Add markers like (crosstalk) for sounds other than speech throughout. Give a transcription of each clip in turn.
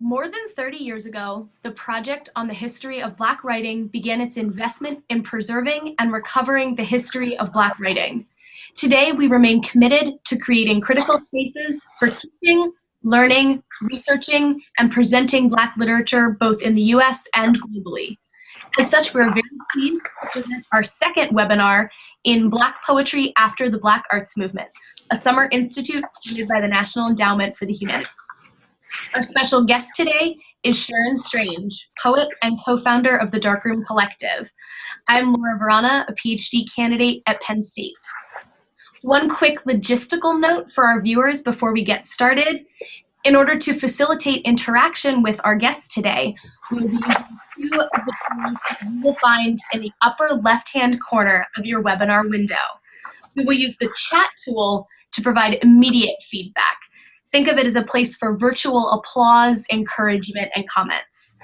More than 30 years ago, the Project on the History of Black Writing began its investment in preserving and recovering the history of Black writing. Today, we remain committed to creating critical spaces for teaching, learning, researching, and presenting Black literature both in the US and globally. As such, we're very pleased to present our second webinar in Black Poetry After the Black Arts Movement, a summer institute funded by the National Endowment for the Humanities. Our special guest today is Sharon Strange, poet and co-founder of the Darkroom Collective. I'm Laura Verana, a PhD candidate at Penn State. One quick logistical note for our viewers before we get started. In order to facilitate interaction with our guests today, we will be using two of the tools you will find in the upper left-hand corner of your webinar window. We will use the chat tool to provide immediate feedback. Think of it as a place for virtual applause, encouragement, and comments.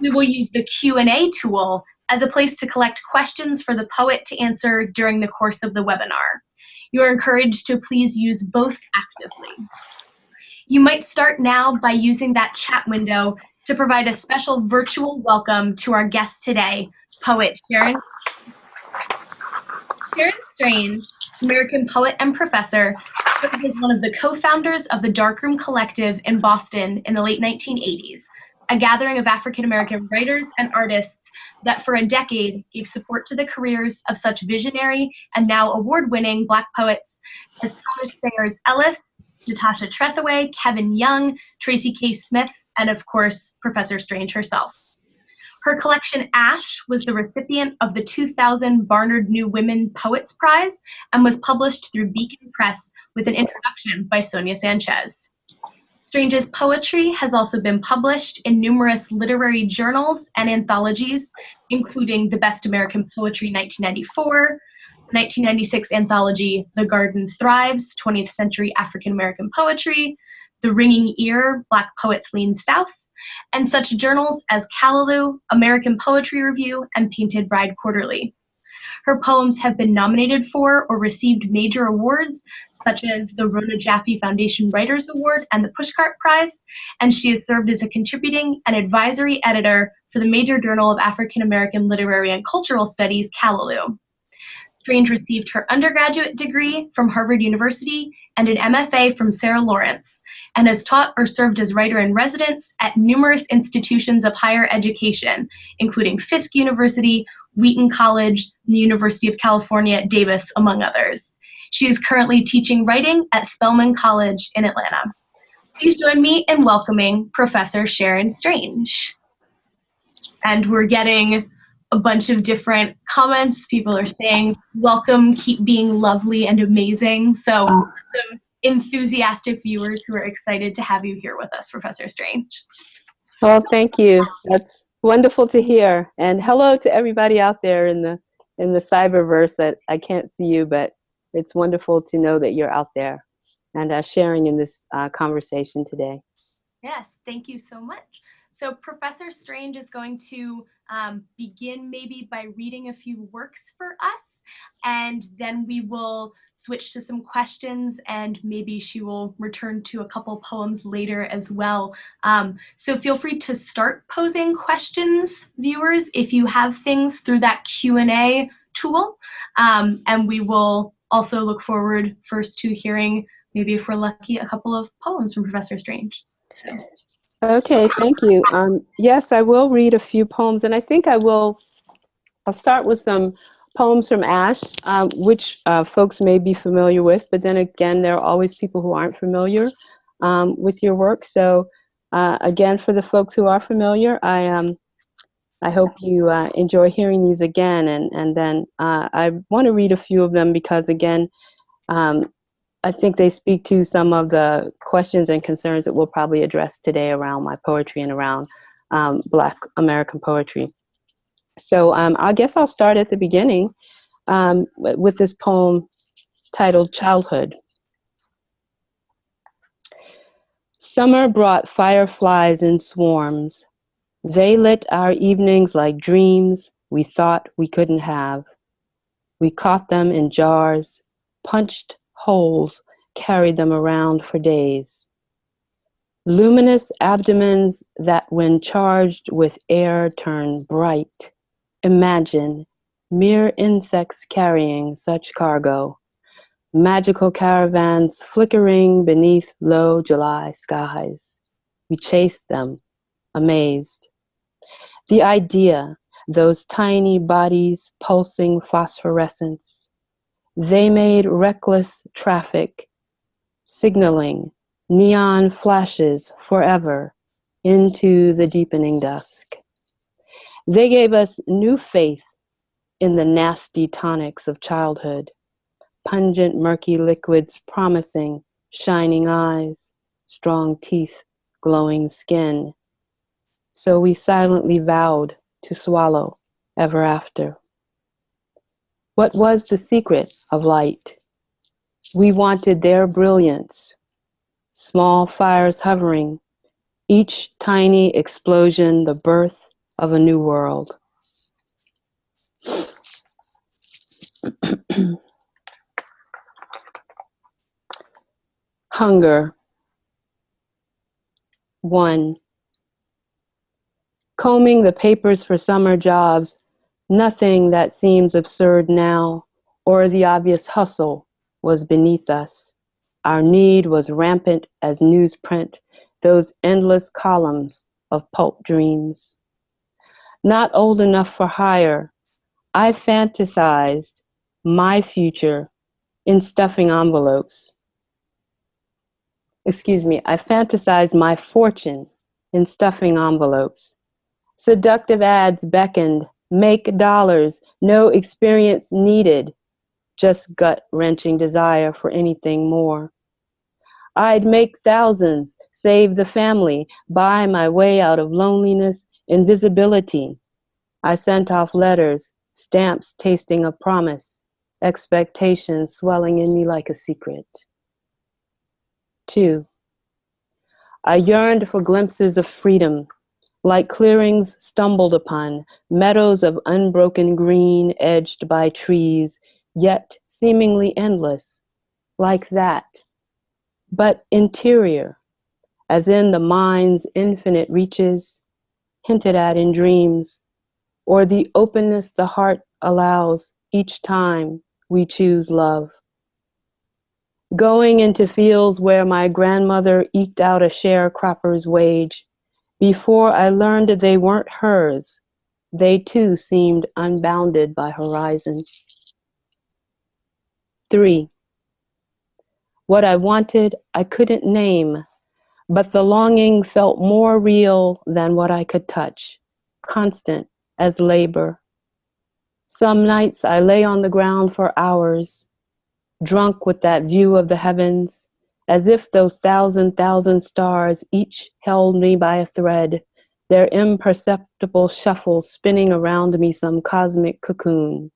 We will use the Q&A tool as a place to collect questions for the poet to answer during the course of the webinar. You are encouraged to please use both actively. You might start now by using that chat window to provide a special virtual welcome to our guest today, poet Sharon. Sharon Strange, American poet and professor, is one of the co-founders of the Darkroom Collective in Boston in the late 1980s, a gathering of African American writers and artists that for a decade gave support to the careers of such visionary and now award-winning Black poets as Thomas Sayers Ellis, Natasha Trethewey, Kevin Young, Tracy K. Smith, and of course, Professor Strange herself. Her collection Ash was the recipient of the 2000 Barnard New Women Poets Prize and was published through Beacon Press with an introduction by Sonia Sanchez. Strange's poetry has also been published in numerous literary journals and anthologies, including the Best American Poetry 1994, 1996 anthology The Garden Thrives, 20th Century African American Poetry, The Ringing Ear, Black Poets Lean South, and such journals as Callaloo, American Poetry Review, and Painted Bride Quarterly. Her poems have been nominated for or received major awards, such as the Rona Jaffe Foundation Writers Award and the Pushcart Prize, and she has served as a contributing and advisory editor for the major journal of African American Literary and Cultural Studies, Callaloo. Strange received her undergraduate degree from Harvard University and an MFA from Sarah Lawrence, and has taught or served as writer in residence at numerous institutions of higher education, including Fisk University, Wheaton College, the University of California, at Davis, among others. She is currently teaching writing at Spelman College in Atlanta. Please join me in welcoming Professor Sharon Strange. And we're getting a bunch of different comments. People are saying, welcome, keep being lovely and amazing. So oh. some enthusiastic viewers who are excited to have you here with us, Professor Strange. Well, thank you. That's wonderful to hear. And hello to everybody out there in the in the cyberverse that I can't see you, but it's wonderful to know that you're out there and uh, sharing in this uh, conversation today. Yes, thank you so much. So Professor Strange is going to um, begin maybe by reading a few works for us, and then we will switch to some questions, and maybe she will return to a couple poems later as well. Um, so feel free to start posing questions, viewers, if you have things through that Q&A tool, um, and we will also look forward first to hearing, maybe if we're lucky, a couple of poems from Professor Strange. So. Okay, thank you. Um, yes, I will read a few poems, and I think I will, I'll start with some poems from Ash, um, which uh, folks may be familiar with, but then again, there are always people who aren't familiar um, with your work. So uh, again, for the folks who are familiar, I, um, I hope you uh, enjoy hearing these again, and, and then uh, I want to read a few of them because again, um, I think they speak to some of the questions and concerns that we'll probably address today around my poetry and around um, Black American poetry. So um, I guess I'll start at the beginning um, with this poem titled Childhood. Summer brought fireflies in swarms. They lit our evenings like dreams we thought we couldn't have. We caught them in jars, punched holes, carried them around for days. luminous abdomens that when charged with air turn bright. Imagine mere insects carrying such cargo, magical caravans flickering beneath low July skies. We chased them, amazed. The idea, those tiny bodies pulsing phosphorescence, they made reckless traffic, signaling neon flashes forever into the deepening dusk. They gave us new faith in the nasty tonics of childhood, pungent murky liquids promising shining eyes, strong teeth, glowing skin. So we silently vowed to swallow ever after. What was the secret of light? We wanted their brilliance, small fires hovering, each tiny explosion the birth of a new world. (clears throat) Hunger. One. Combing the papers for summer jobs, nothing that seems absurd now, or the obvious hustle, was beneath us. Our need was rampant as newsprint, those endless columns of pulp dreams. Not old enough for hire, I fantasized my future in stuffing envelopes. Excuse me, I fantasized my fortune in stuffing envelopes. Seductive ads beckoned, make dollars, no experience needed, just gut wrenching desire for anything more. I'd make thousands, save the family, buy my way out of loneliness, invisibility. I sent off letters, stamps tasting of promise, expectations swelling in me like a secret. Two, I yearned for glimpses of freedom, like clearings stumbled upon, meadows of unbroken green edged by trees, yet seemingly endless, like that, but interior, as in the mind's infinite reaches, hinted at in dreams, or the openness the heart allows each time we choose love. Going into fields where my grandmother eked out a sharecropper's wage, before I learned they weren't hers, they too seemed unbounded by horizon. Three, what I wanted I couldn't name, but the longing felt more real than what I could touch, constant as labor. Some nights I lay on the ground for hours, drunk with that view of the heavens, as if those thousand thousand stars each held me by a thread, their imperceptible shuffle spinning around me some cosmic cocoon.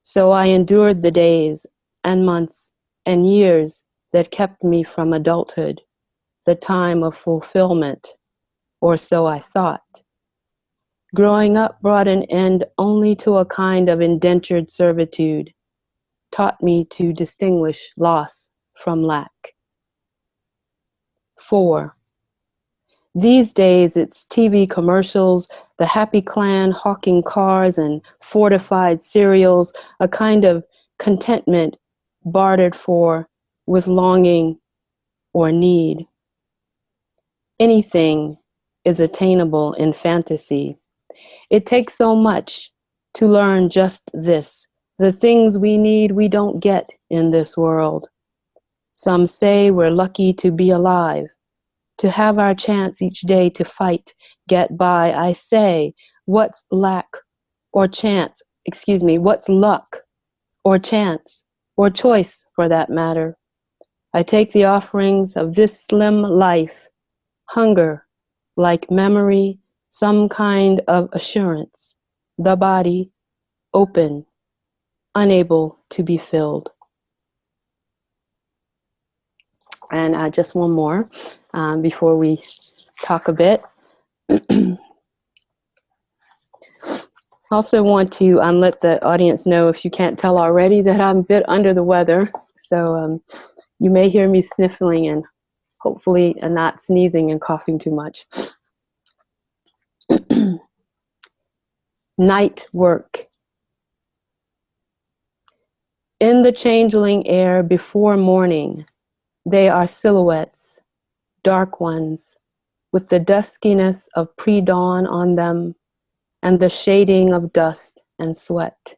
So I endured the days and months and years that kept me from adulthood, the time of fulfillment, or so I thought. Growing up brought an end only to a kind of indentured servitude, taught me to distinguish loss from lack. Four, these days it's TV commercials, the happy clan hawking cars and fortified cereals, a kind of contentment bartered for with longing or need. Anything is attainable in fantasy. It takes so much to learn just this. The things we need we don't get in this world. Some say we're lucky to be alive, to have our chance each day to fight, get by. I say, what's lack or chance? Excuse me, what's luck or chance? or choice for that matter. I take the offerings of this slim life, hunger, like memory, some kind of assurance, the body, open, unable to be filled. And uh, just one more um, before we talk a bit. (clears throat) also want to um, let the audience know, if you can't tell already, that I'm a bit under the weather. So um, you may hear me sniffling and hopefully uh, not sneezing and coughing too much. (clears throat) Night work. In the changeling air before morning, they are silhouettes, dark ones, with the duskiness of pre-dawn on them and the shading of dust and sweat.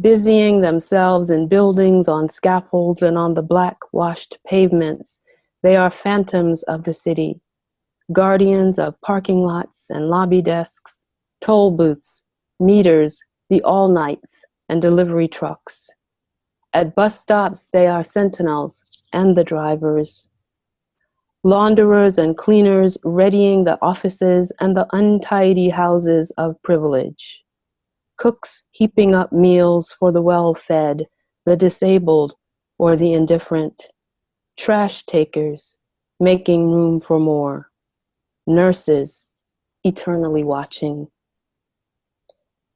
Busying themselves in buildings, on scaffolds, and on the black washed pavements, they are phantoms of the city, guardians of parking lots and lobby desks, toll booths, meters, the all-nights, and delivery trucks. At bus stops, they are sentinels and the drivers. Launderers and cleaners readying the offices and the untidy houses of privilege. Cooks heaping up meals for the well-fed, the disabled, or the indifferent. Trash takers making room for more. Nurses eternally watching.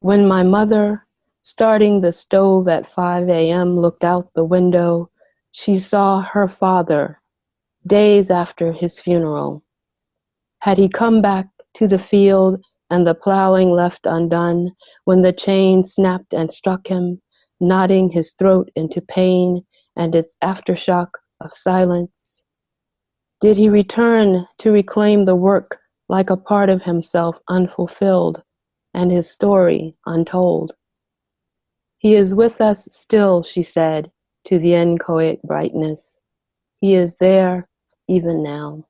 When my mother Starting the stove at 5 a.m., looked out the window. She saw her father, days after his funeral. Had he come back to the field and the plowing left undone when the chain snapped and struck him, knotting his throat into pain and its aftershock of silence? Did he return to reclaim the work like a part of himself unfulfilled and his story untold? He is with us still, she said, to the inchoate brightness. He is there even now.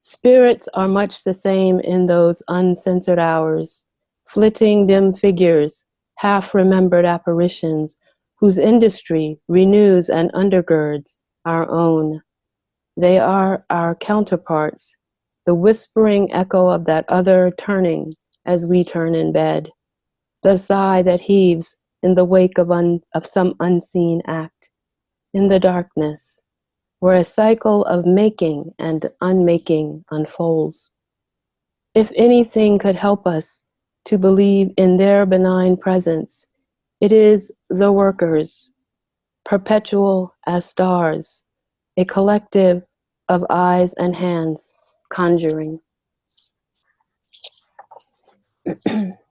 Spirits are much the same in those uncensored hours, flitting dim figures, half-remembered apparitions, whose industry renews and undergirds our own. They are our counterparts, the whispering echo of that other turning as we turn in bed the sigh that heaves in the wake of, un, of some unseen act, in the darkness, where a cycle of making and unmaking unfolds. If anything could help us to believe in their benign presence, it is the workers, perpetual as stars, a collective of eyes and hands conjuring. (clears throat)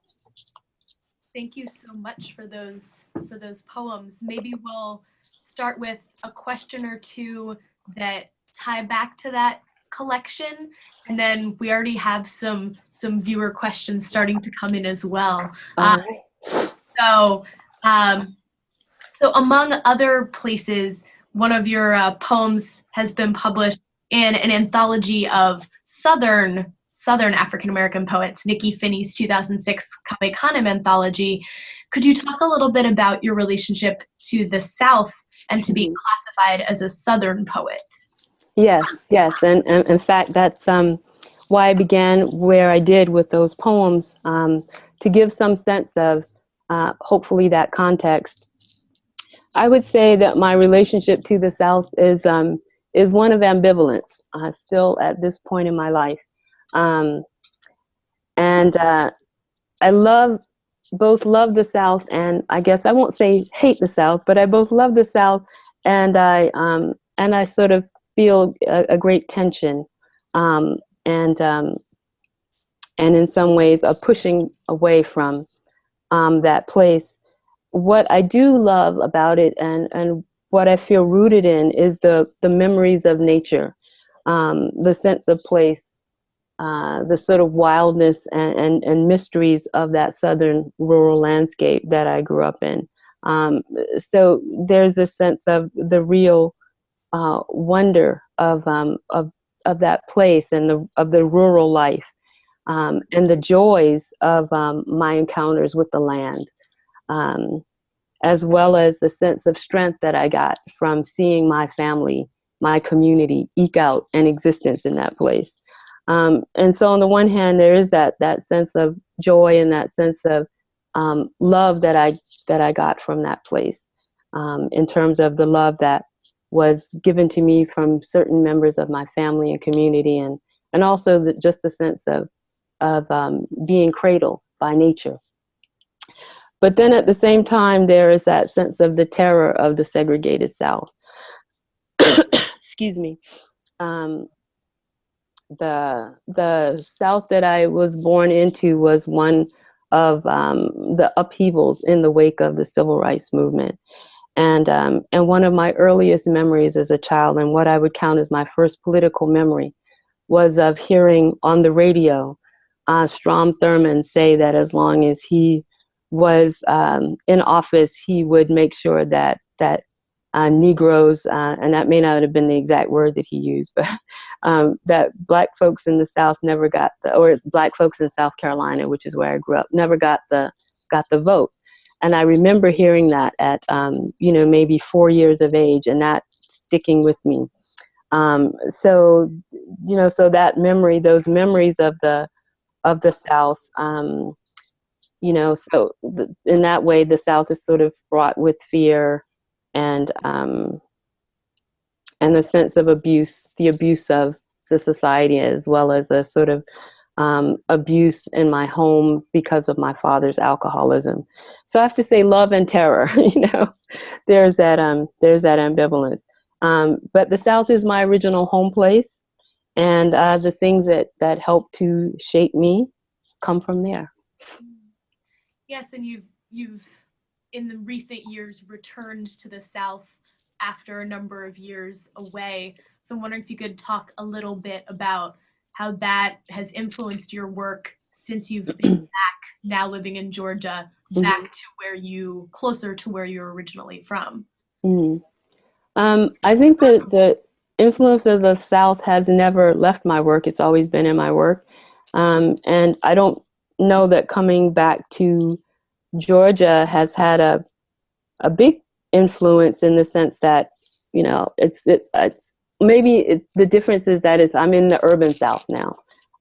thank you so much for those for those poems. Maybe we'll start with a question or two that tie back to that collection and then we already have some some viewer questions starting to come in as well uh, so um, so among other places one of your uh, poems has been published in an anthology of southern Southern African American poets, Nikky Finney's 2006 Cave Canem anthology. Could you talk a little bit about your relationship to the South and to being classified as a Southern poet? Yes, yes, and, and in fact, that's um, why I began where I did with those poems, um, to give some sense of uh, hopefully that context. I would say that my relationship to the South is um, is one of ambivalence uh, still at this point in my life. Um, and uh, I love, both love the South and I guess I won't say hate the South, but I both love the South and I, um, and I sort of feel a, a great tension um, and, um, and in some ways a pushing away from um, that place. What I do love about it and, and what I feel rooted in is the, the memories of nature, um, the sense of place, uh, the sort of wildness and, and, and, mysteries of that southern rural landscape that I grew up in. Um, so there's a sense of the real uh, wonder of, um, of, of that place and the, of the rural life um, and the joys of um, my encounters with the land. Um, as well as the sense of strength that I got from seeing my family, my community eke out an existence in that place. Um, and so on the one hand, there is that that sense of joy and that sense of um, love that I that I got from that place, um, in terms of the love that was given to me from certain members of my family and community, and and also the, just the sense of of um, being cradled by nature. But then at the same time, there is that sense of the terror of the segregated South. (coughs) excuse me, um, the the South that I was born into was one of um, the upheavals in the wake of the civil rights movement. And, um, and one of my earliest memories as a child, and what I would count as my first political memory, was of hearing on the radio uh, Strom Thurmond say that as long as he was um, in office, he would make sure that that uh, Negroes, uh, and that may not have been the exact word that he used, but (laughs) um, that black folks in the South never got the, or black folks in South Carolina, which is where I grew up, never got the got the vote. And I remember hearing that at, um, you know, maybe four years of age, and that sticking with me. Um, so, you know, so that memory, those memories of the of the South, um, you know, so the, in that way, the South is sort of fraught with fear and um, and the sense of abuse, the abuse of the society, as well as a sort of um, abuse in my home because of my father's alcoholism. So I have to say, love and terror. (laughs) you know, there's that um, there's that ambivalence. Um, but the South is my original home place, and uh, the things that that help to shape me come from there. Yes, and you've you've in the recent years returned to the South after a number of years away. So I'm wondering if you could talk a little bit about how that has influenced your work since you've been (clears throat) back now living in Georgia, mm-hmm. back to where you closer to where you're originally from. Mm. Um, I think that the influence of the South has never left my work. It's always been in my work. Um, and I don't know that coming back to Georgia has had a a big influence in the sense that you know it's it's, it's maybe it, the difference is that it's I'm in the urban South now,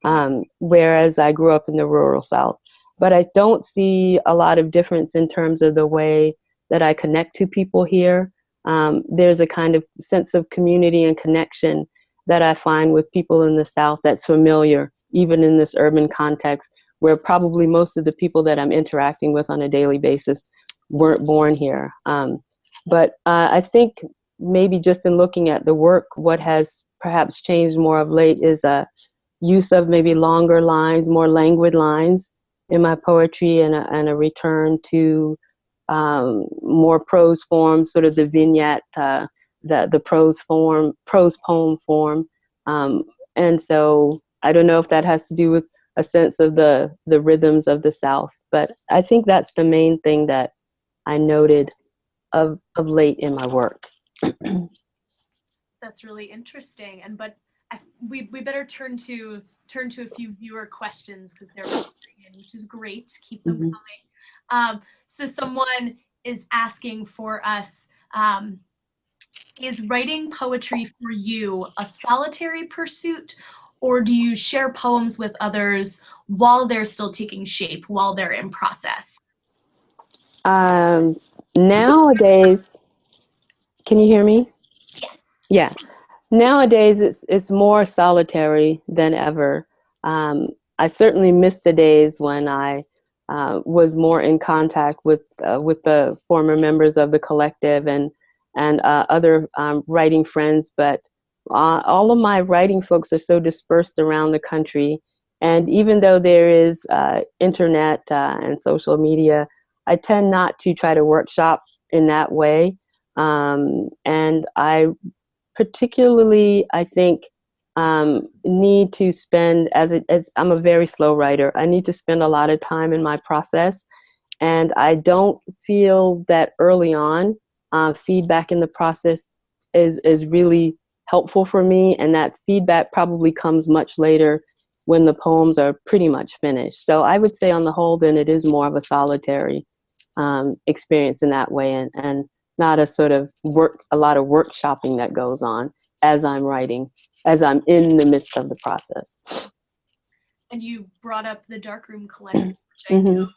um, whereas I grew up in the rural South. But I don't see a lot of difference in terms of the way that I connect to people here. Um, there's a kind of sense of community and connection that I find with people in the South that's familiar, even in this urban context, where probably most of the people that I'm interacting with on a daily basis weren't born here. Um, but uh, I think maybe just in looking at the work, what has perhaps changed more of late is a use of maybe longer lines, more languid lines in my poetry and a, and a return to um, more prose form, sort of the vignette, uh, the, the prose form, prose poem form. Um, and so I don't know if that has to do with a sense of the the rhythms of the South. But I think that's the main thing that I noted of of late in my work. that's really interesting. And but I, we we better turn to turn to a few viewer questions because they're in, which is great. Keep them mm-hmm. coming. Um, so someone is asking for us. Um, is writing poetry for you a solitary pursuit or do you share poems with others while they're still taking shape, while they're in process? Um, nowadays, can you hear me? Yes. Yeah. Nowadays, it's it's more solitary than ever. Um, I certainly miss the days when I uh, was more in contact with uh, with the former members of the collective and and uh, other um, writing friends, but uh, all of my writing folks are so dispersed around the country. And even though there is uh, internet uh, and social media, I tend not to try to workshop in that way. Um, and I particularly, I think, um, need to spend, as, it, as I'm a very slow writer, I need to spend a lot of time in my process. And I don't feel that early on, uh, feedback in the process is, is really helpful for me and that feedback probably comes much later when the poems are pretty much finished. So I would say on the whole then it is more of a solitary um, experience in that way and, and not a sort of work, a lot of workshopping that goes on as I'm writing, as I'm in the midst of the process. And you brought up the Darkroom Collective, which I mm -hmm. know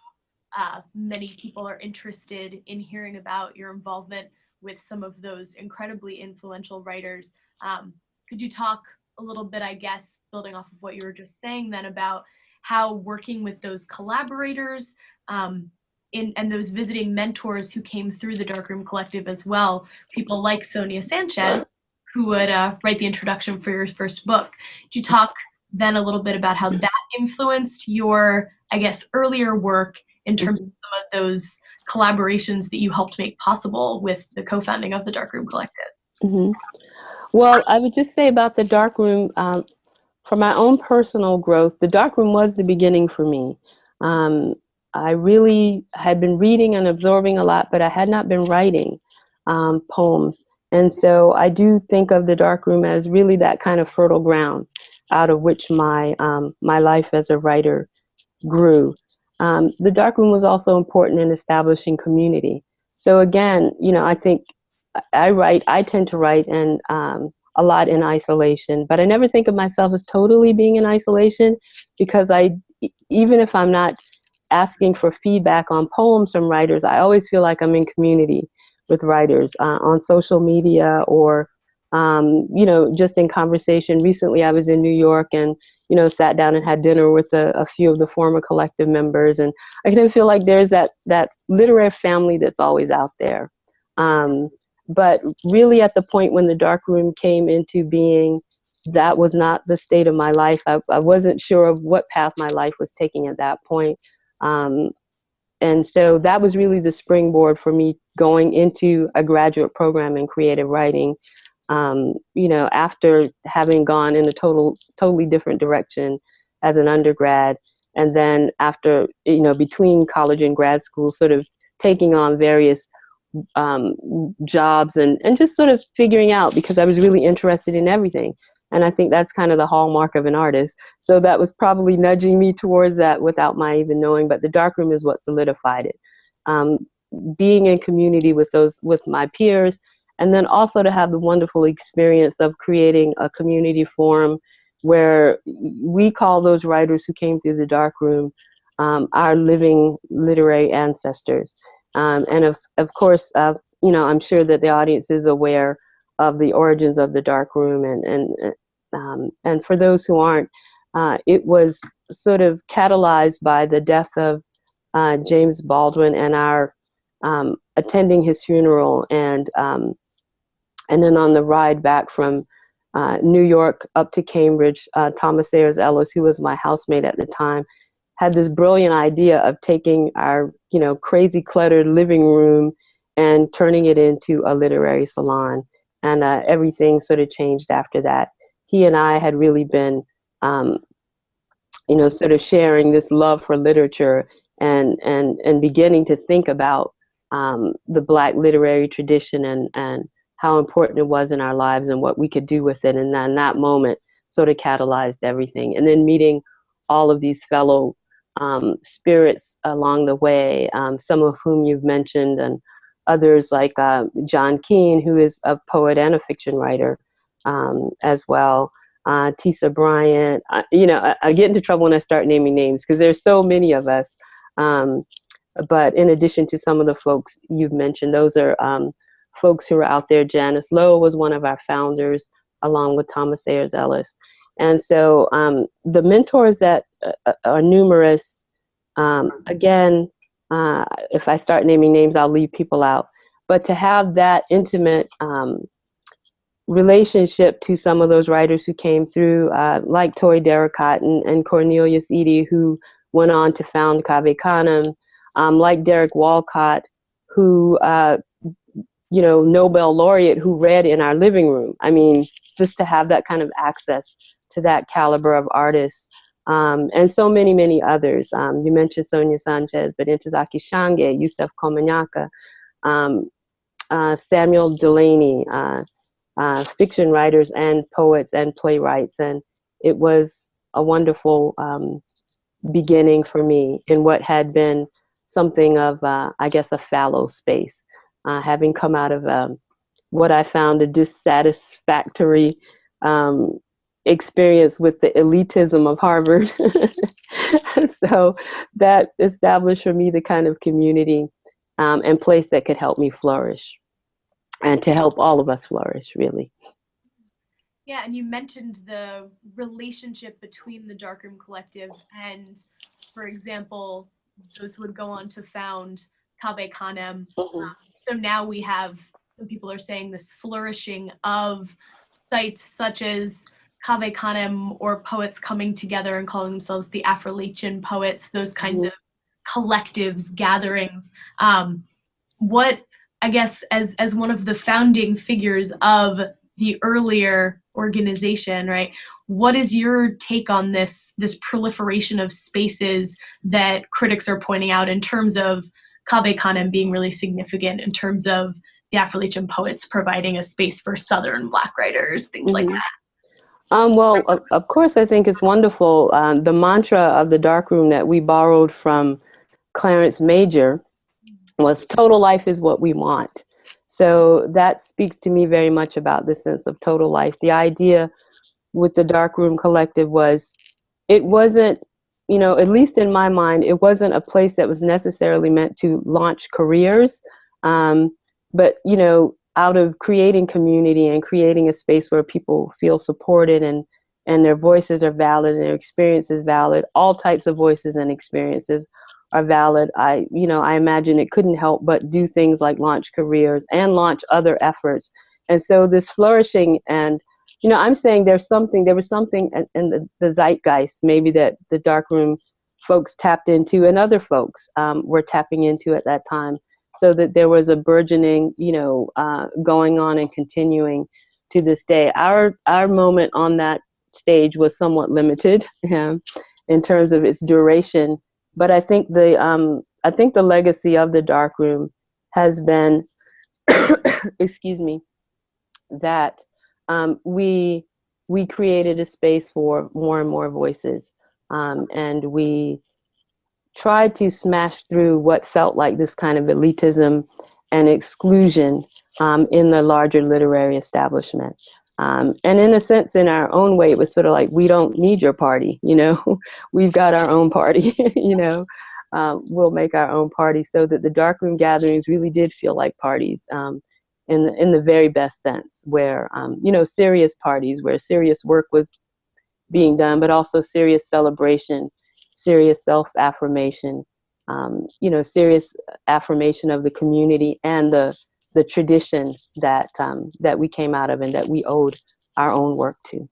uh, many people are interested in hearing about your involvement with some of those incredibly influential writers. Um, could you talk a little bit, I guess, building off of what you were just saying then about how working with those collaborators um, in, and those visiting mentors who came through the Darkroom Collective as well, people like Sonia Sanchez, who would uh, write the introduction for your first book. Could you talk then a little bit about how that influenced your, I guess, earlier work in terms of some of those collaborations that you helped make possible with the co-founding of the Darkroom Collective? Mm-hmm. Well, I would just say about the Darkroom, um, for my own personal growth, the dark room was the beginning for me. Um, I really had been reading and absorbing a lot, but I had not been writing um, poems. And so I do think of the dark room as really that kind of fertile ground out of which my, um, my life as a writer grew. Um, the darkroom was also important in establishing community. So again, you know, I think I write, I tend to write and um, a lot in isolation, but I never think of myself as totally being in isolation because I, even if I'm not asking for feedback on poems from writers, I always feel like I'm in community with writers uh, on social media or um, you know just in conversation. Recently i was in new york and you know sat down and had dinner with a, a few of the former collective members and i kind of feel like there's that that literary family that's always out there. Um, but really at the point when the dark room came into being that was not the state of my life I, I wasn't sure of what path my life was taking at that point um, and so that was really the springboard for me going into a graduate program in creative writing. Um, you know, after having gone in a total, totally different direction as an undergrad, and then after, you know, between college and grad school, sort of taking on various um, jobs and, and just sort of figuring out because I was really interested in everything. And I think that's kind of the hallmark of an artist. So that was probably nudging me towards that without my even knowing, but the darkroom is what solidified it. Um, being in community with those, with my peers, and then also to have the wonderful experience of creating a community forum where we call those writers who came through the darkroom um, our living literary ancestors. Um, and of, of course, uh, you know, I'm sure that the audience is aware of the origins of the dark room and and um, and for those who aren't uh, it was sort of catalyzed by the death of uh, James Baldwin and our um, attending his funeral and um, and then on the ride back from uh, New York up to Cambridge uh, Thomas Sayers Ellis who was my housemate at the time had this brilliant idea of taking our you know crazy cluttered living room and turning it into a literary salon and uh, everything sort of changed after that. He and I had really been, um, you know, sort of sharing this love for literature and and and beginning to think about um, the Black literary tradition and and how important it was in our lives and what we could do with it. And then that moment sort of catalyzed everything. And then meeting all of these fellow um, spirits along the way, um, some of whom you've mentioned, and others like uh, John Keene, who is a poet and a fiction writer um, as well. Uh, Tisa Bryant, you know, I, I, get into trouble when I start naming names because there's so many of us. Um, but in addition to some of the folks you've mentioned, those are um, folks who are out there. Janice Lowe was one of our founders, along with Thomas Sayers Ellis. And so um, the mentors that uh, uh, are numerous, um, again, uh, if I start naming names, I'll leave people out. But to have that intimate um, relationship to some of those writers who came through, uh, like Toi Derricotte and, and, Cornelius Eady, who went on to found Cave Canem, um, like Derek Walcott, who, uh, you know, Nobel laureate who read in our living room. I mean, just to have that kind of access to that caliber of artists um, and so many, many others. Um, you mentioned Sonia Sanchez, but Ntozake Shange, Yusef Komunyakaa, um, uh, Samuel Delany, uh, uh, fiction writers and poets and playwrights. And it was a wonderful um, beginning for me in what had been something of, uh, I guess, a fallow space, uh, having come out of um, what I found a dissatisfactory um, experience with the elitism of Harvard. (laughs) so that established for me the kind of community um, and place that could help me flourish and to help all of us flourish, really. Yeah, and you mentioned the relationship between the Darkroom Collective and, for example, those who would go on to found Cave Canem. Mm -hmm. um, so now we have, some people are saying this flourishing of sites such as Cave Canem or poets coming together and calling themselves the Affrilachian poets, those kinds mm -hmm. of collectives, gatherings. Um, what, I guess, as, as one of the founding figures of the earlier organization, right? What is your take on this, this proliferation of spaces that critics are pointing out in terms of Cave Canem being really significant in terms of the Affrilachian poets providing a space for Southern Black writers, things mm -hmm. like that? Um, well, of, of, course, I think it's wonderful. Um, the mantra of the dark room that we borrowed from Clarence Major was total life is what we want. So that speaks to me very much about the sense of total life. The idea with the dark room collective was it wasn't, you know, at least in my mind, it wasn't a place that was necessarily meant to launch careers. Um, but, you know, out of creating community and creating a space where people feel supported and and their voices are valid and their experience is valid. All types of voices and experiences are valid. I you know i imagine it couldn't help but do things like launch careers and launch other efforts. And so this flourishing and you know i'm saying there's something there was something in, the, the, zeitgeist maybe that the darkroom folks tapped into and other folks um, were tapping into at that time so that there was a burgeoning, you know, uh, going on and continuing to this day. Our our moment on that stage was somewhat limited (laughs) in terms of its duration, but I think the um, I think the legacy of the dark room has been, (coughs) excuse me, that um, we we created a space for more and more voices, um, and we tried to smash through what felt like this kind of elitism and exclusion um, in the larger literary establishment. Um, and in a sense, in our own way, it was sort of like, we don't need your party, (laughs) you know, we've got our own party, (laughs) you know, um, we'll make our own party so that the darkroom gatherings really did feel like parties um, in, the, in the very best sense, where, um, you know, serious parties, where serious work was being done, but also serious celebration serious self-affirmation, um, you know, serious affirmation of the community and the the tradition that um, that we came out of and that we owed our own work to.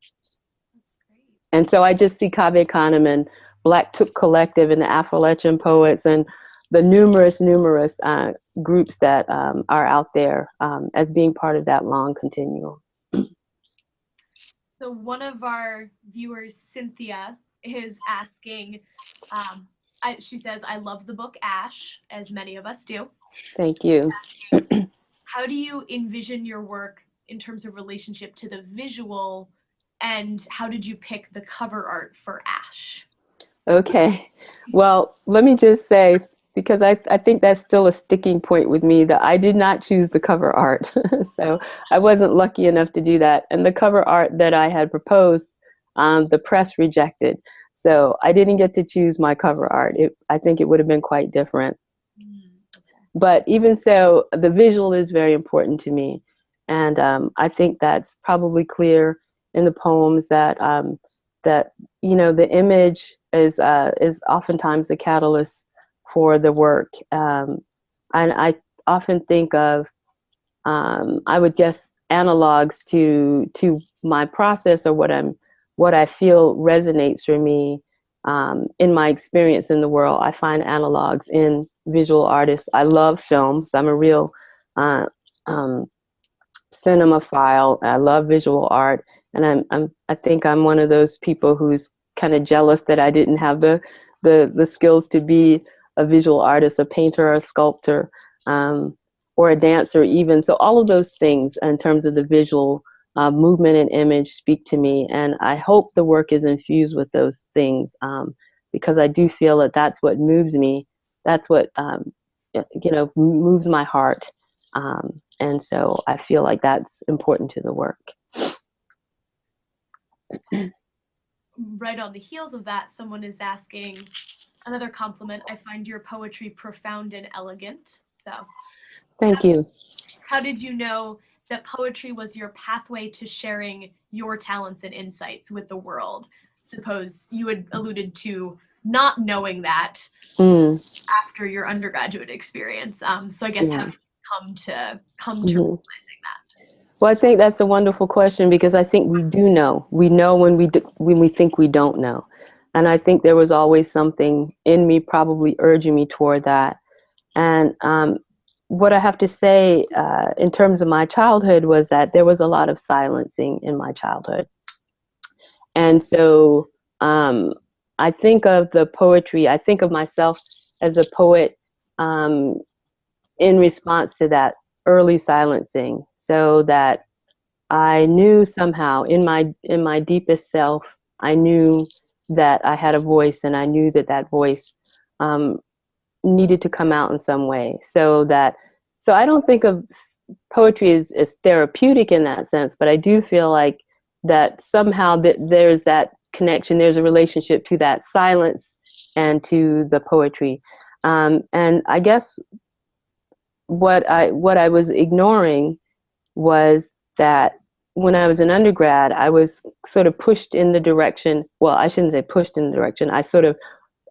And so I just see Cave Canem and Black Took Collective and the Affrilachian poets and the numerous, numerous uh, groups that um, are out there um, as being part of that long continuum. So one of our viewers, Cynthia, is asking, um, I, she says, I love the book Ash, as many of us do. Thank you. (clears throat) How do you envision your work in terms of relationship to the visual and how did you pick the cover art for Ash? Okay, well, let me just say, because I, I think that's still a sticking point with me that I did not choose the cover art. (laughs) so I wasn't lucky enough to do that. And the cover art that I had proposed um, the press rejected. So I didn't get to choose my cover art. It, I think it would have been quite different. Mm, but even so, the visual is very important to me. And um, I think that's probably clear in the poems that, um, that you know, the image is, uh, is oftentimes the catalyst for the work. Um, and I often think of, um, I would guess, analogs to, to my process or what I'm what I feel resonates for me um, in my experience in the world. I find analogs in visual artists. I love films. I'm a real uh, um. I love visual art, and I'm, I'm I think I'm one of those people who's kind of jealous that I didn't have the the the skills to be a visual artist, a painter, or a sculptor, um, or a dancer, even. So all of those things in terms of the visual uh, movement and image speak to me. And I hope the work is infused with those things um, because I do feel that that's what moves me. That's what, um, you know, moves my heart. Um, and so I feel like that's important to the work. (clears throat) right on the heels of that, someone is asking another compliment. I find your poetry profound and elegant. So thank you. How did you know that poetry was your pathway to sharing your talents and insights with the world. Suppose you had alluded to not knowing that mm. after your undergraduate experience. Um, so I guess yeah. how come to come to mm -hmm. realizing that? Well, I think that's a wonderful question because I think we do know. We know when we do, when we think we don't know, and I think there was always something in me, probably urging me toward that. And um, what I have to say uh, in terms of my childhood was that there was a lot of silencing in my childhood, and so um, I think of the poetry. I think of myself as a poet um, in response to that early silencing so that I knew somehow in my in my deepest self I knew that I had a voice and I knew that that voice um, needed to come out in some way so that so I don't think of poetry as, as therapeutic in that sense but I do feel like that somehow that there's that connection there's a relationship to that silence and to the poetry um, and I guess what I what I was ignoring was that when I was an undergrad, I was sort of pushed in the direction. Well, I shouldn't say pushed in the direction. I sort of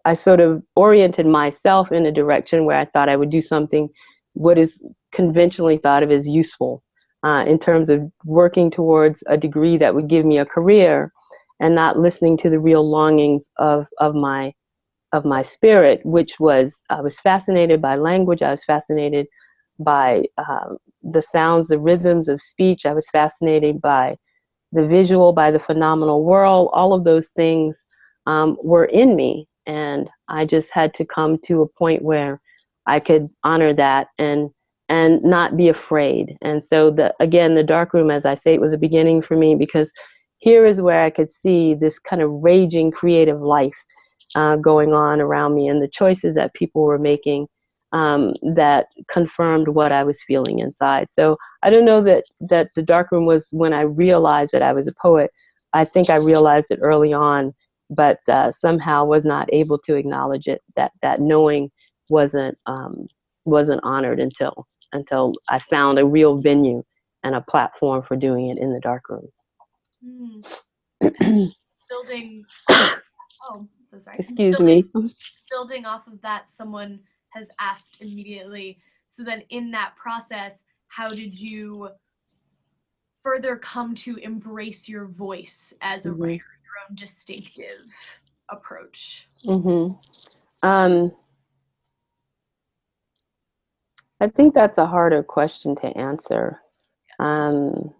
I sort of oriented myself in a direction where I thought I would do something what is conventionally thought of as useful uh, in terms of working towards a degree that would give me a career and not listening to the real longings of of my of my spirit, which was I was fascinated by language. I was fascinated by um, the sounds, the rhythms of speech. I was fascinated by the visual, by the phenomenal world. All of those things um, were in me. And I just had to come to a point where I could honor that and and not be afraid. And so the again, the dark room, as I say, it was a beginning for me because here is where I could see this kind of raging creative life uh, going on around me and the choices that people were making um, that confirmed what I was feeling inside. So I don't know that that the dark room was when I realized that I was a poet. I think I realized it early on, but uh, somehow was not able to acknowledge it. That that knowing wasn't um, wasn't honored until until I found a real venue and a platform for doing it in the dark room. Mm. (clears throat) Building. Oh, so sorry. Excuse building, me. (laughs) Building off of that, someone has asked immediately. So then in that process, how did you further come to embrace your voice as a mm-hmm. writer, your own distinctive approach? Mm-hmm. Um, I think that's a harder question to answer. Um,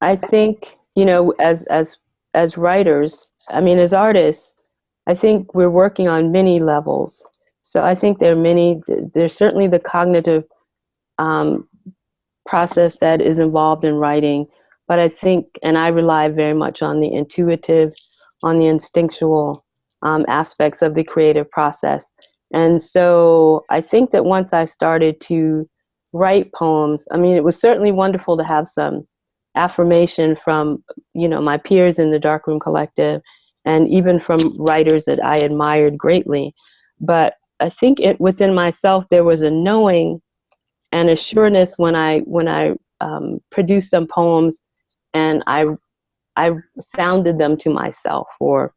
I think you know, as as as writers, I mean, as artists, I think we're working on many levels. So I think there are many, there's certainly the cognitive um, process that is involved in writing, but I think, and I rely very much on the intuitive, on the instinctual um, aspects of the creative process. And so I think that once I started to write poems, I mean, it was certainly wonderful to have some affirmation from, you know, my peers in the Darkroom Collective and even from writers that I admired greatly. But I think it within myself there was a knowing and a sureness when I when I um, produced some poems and I I sounded them to myself or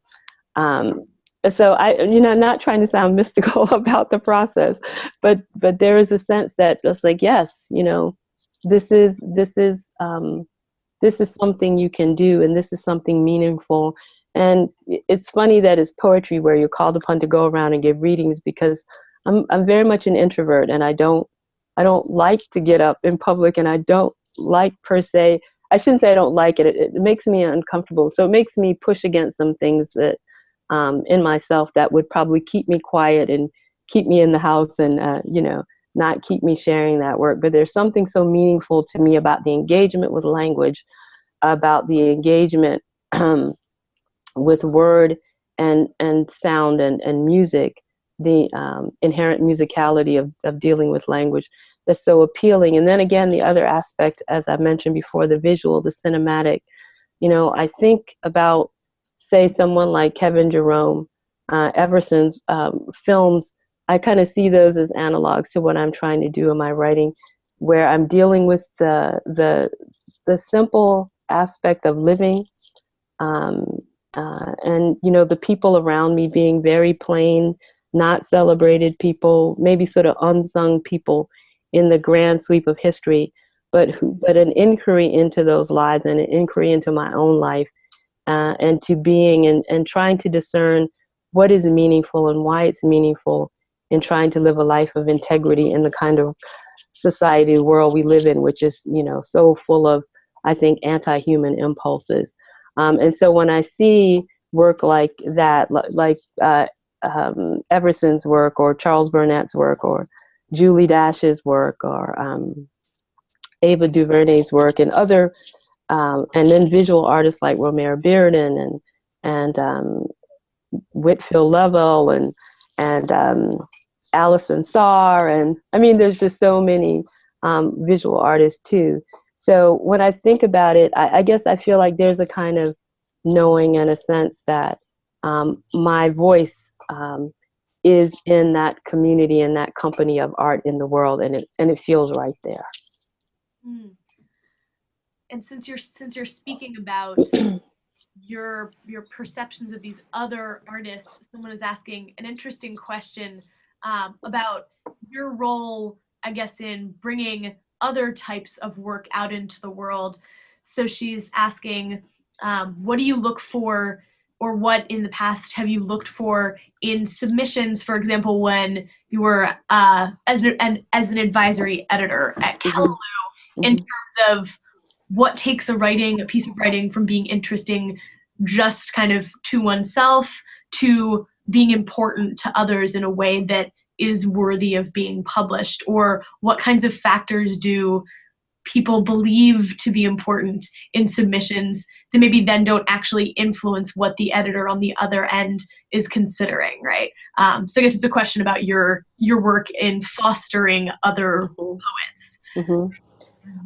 um, so I you know not trying to sound (laughs) mystical about the process but but there is a sense that just like yes you know this is this is um, this is something you can do and this is something meaningful. And it's funny that it's poetry where you're called upon to go around and give readings because I'm, I'm very much an introvert and I don't, I don't like to get up in public and I don't like per se, I shouldn't say I don't like it, it, it makes me uncomfortable. So it makes me push against some things that um, in myself that would probably keep me quiet and keep me in the house and, uh, you know, not keep me sharing that work. But there's something so meaningful to me about the engagement with language, about the engagement (clears throat) with word and and sound and, and music the um, inherent musicality of, of dealing with language that's so appealing. And then again the other aspect as i mentioned before the visual the cinematic you know i think about say someone like kevin jerome uh, everson's um, films i kind of see those as analogs to what i'm trying to do in my writing where i'm dealing with the the the simple aspect of living um, uh, and you know the people around me being very plain not celebrated people maybe sort of unsung people in the grand sweep of history but but an inquiry into those lives and an inquiry into my own life uh, and to being and, and trying to discern what is meaningful and why it's meaningful in trying to live a life of integrity in the kind of society world we live in which is you know so full of i think anti-human impulses. Um, and so when i see work like that like uh, um, everson's work or charles burnett's work or julie dash's work or um, ava duvernay's work and other um, and then visual artists like romare bearden and and um, whitfield lovell and and um, Alison Saar, and I mean, there's just so many um, visual artists too. So when I think about it, I, I, guess I feel like there's a kind of knowing and a sense that um, my voice um, is in that community and that company of art in the world, and it and it feels right there. Mm. And since you're since you're speaking about (clears throat) your your perceptions of these other artists, someone is asking an interesting question um, about your role, I guess, in bringing other types of work out into the world. So she's asking, um, what do you look for, or what in the past have you looked for in submissions? For example, when you were uh, as an, as an advisory editor at mm-hmm. Callaloo, mm-hmm. in terms of what takes a writing, a piece of writing, from being interesting just kind of to oneself to being important to others in a way that is worthy of being published or what kinds of factors do people believe to be important in submissions that maybe then don't actually influence what the editor on the other end is considering right um, so i guess it's a question about your your work in fostering other mm-hmm. poets mm-hmm.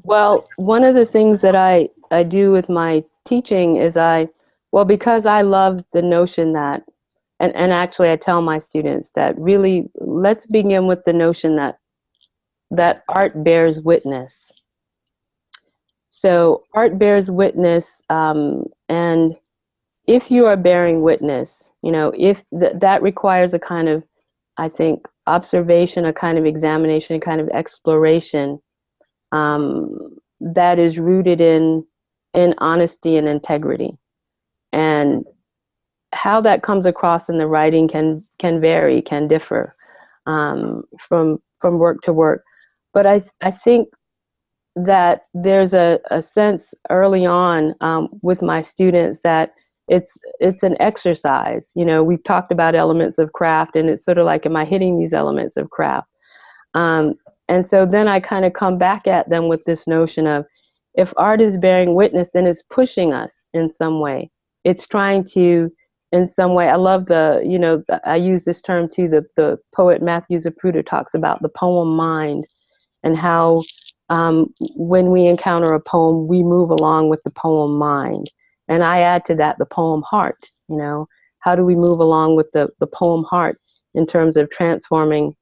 well one of the things that i i do with my teaching is i well because i love the notion that and, and actually I tell my students that really let's begin with the notion that that art bears witness. So art bears witness um, and if you are bearing witness, you know, if th that requires a kind of, I think, observation, a kind of examination, a kind of exploration um, that is rooted in in honesty and integrity. And how that comes across in the writing can can vary, can differ um, from from work to work. But I I think that there's a, a sense early on um, with my students that it's it's an exercise. You know, we've talked about elements of craft, and it's sort of like, am I hitting these elements of craft? Um, and so then I kind of come back at them with this notion of if art is bearing witness, then it's pushing us in some way. It's trying to in some way. I love the, you know, I use this term too, the, the poet Matthew Zapruder talks about the poem mind and how um, when we encounter a poem, we move along with the poem mind. And I add to that the poem heart, you know, how do we move along with the, the poem heart in terms of transforming,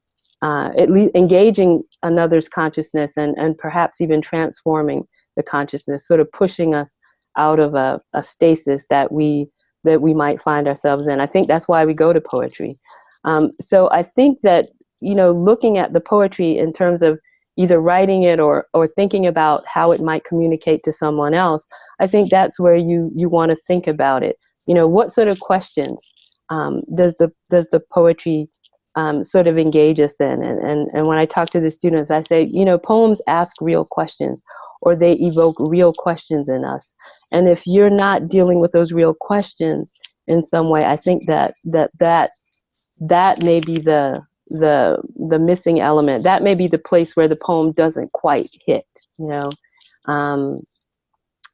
uh, at least engaging another's consciousness and, and perhaps even transforming the consciousness, sort of pushing us out of a, a stasis that we that we might find ourselves in. I think that's why we go to poetry. Um, so I think that, you know, looking at the poetry in terms of either writing it or, or thinking about how it might communicate to someone else, I think that's where you, you want to think about it. You know, what sort of questions um, does, the, does the poetry um, sort of engage us in? And, and, and when I talk to the students, I say, you know, poems ask real questions or they evoke real questions in us. And if you're not dealing with those real questions in some way, I think that that that that may be the the the missing element. That may be the place where the poem doesn't quite hit. You know, um,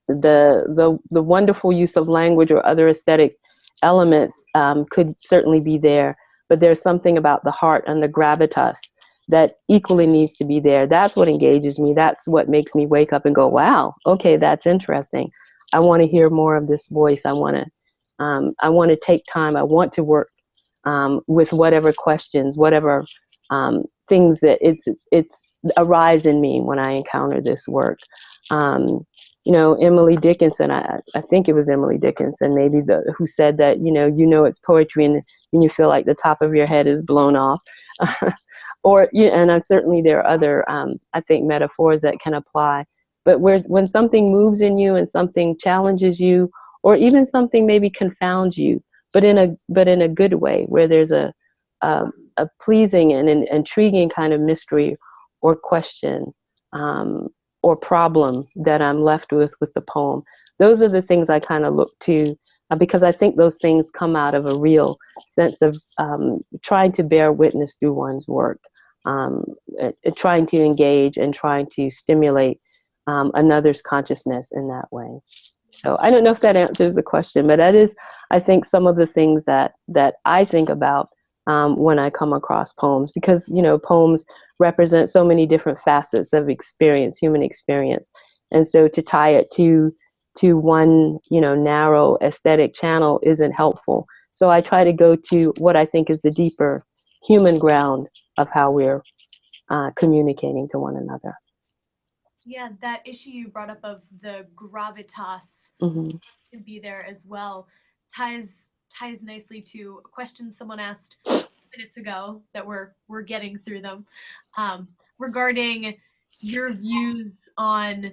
the the the wonderful use of language or other aesthetic elements um, could certainly be there, but there's something about the heart and the gravitas that equally needs to be there. That's what engages me. That's what makes me wake up and go, wow, okay, that's interesting. I want to hear more of this voice. I want to, um, I want to take time. I want to work um, with whatever questions, whatever um, things that it's it's arise in me when I encounter this work. Um, you know, Emily Dickinson, I, I think it was Emily Dickinson, maybe the who said that, you know, you know it's poetry and, and you feel like the top of your head is blown off. (laughs) or, yeah, and uh, certainly there are other, um, I think, metaphors that can apply. but where when something moves in you and something challenges you, or even something maybe confounds you, but in a but in a good way, where there's a a, a pleasing and an intriguing kind of mystery or question um, or problem that I'm left with with the poem. Those are the things I kind of look to uh, because I think those things come out of a real sense of um, trying to bear witness through one's work, um, trying to engage and trying to stimulate um, another's consciousness in that way. So I don't know if that answers the question, but that is, I think, some of the things that that I think about um, when I come across poems, because you know, poems represent so many different facets of experience, human experience, and so to tie it to to one, you know, narrow aesthetic channel isn't helpful. So I try to go to what I think is the deeper human ground of how we're uh, communicating to one another. Yeah, that issue you brought up of the gravitas mm-hmm. to be there as well ties ties nicely to a question someone asked minutes ago that we're we're getting through them um, regarding your views on